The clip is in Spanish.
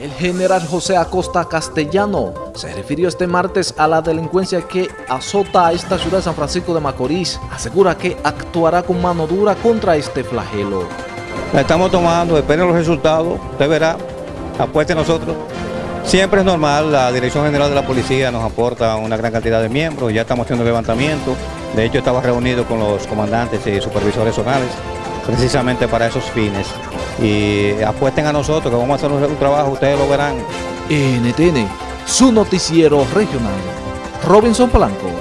El general José Acosta Castellano se refirió este martes a la delincuencia que azota a esta ciudad de San Francisco de Macorís. Asegura que actuará con mano dura contra este flagelo. La estamos tomando, esperen los resultados, usted verá, apueste nosotros. Siempre es normal, la Dirección General de la Policía nos aporta una gran cantidad de miembros, ya estamos haciendo levantamiento, de hecho estaba reunido con los comandantes y supervisores zonales precisamente para esos fines. Y apuesten a nosotros que vamos a hacer un, trabajo, ustedes lo verán. NTN, su noticiero regional. Robinson Blanco.